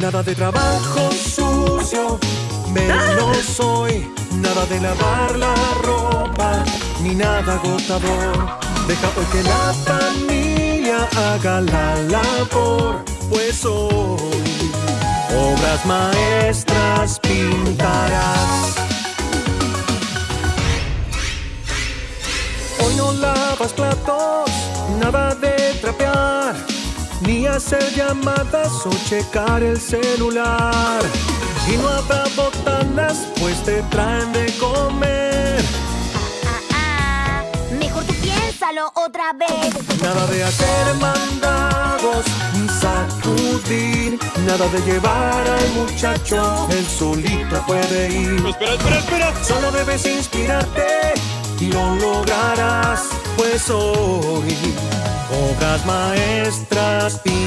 Nada de trabajo sucio, menos hoy. Nada de lavar la ropa, ni nada agotador. Deja hoy que la familia haga la labor, pues hoy obras maestras pintarás. Hoy no lavas platos, nada de trapear, ni hacer llamadas o checar el celular. Y no habrá botanas, pues te traen de comer. Ah, ah, mejor tú piénsalo otra vez. Nada de hacer mandados ni sacudir. Nada de llevar al muchacho, él solito puede ir. Espera, espera, espera. Solo debes inspirarte y lo lograrás, pues hoy obras maestras pintarás.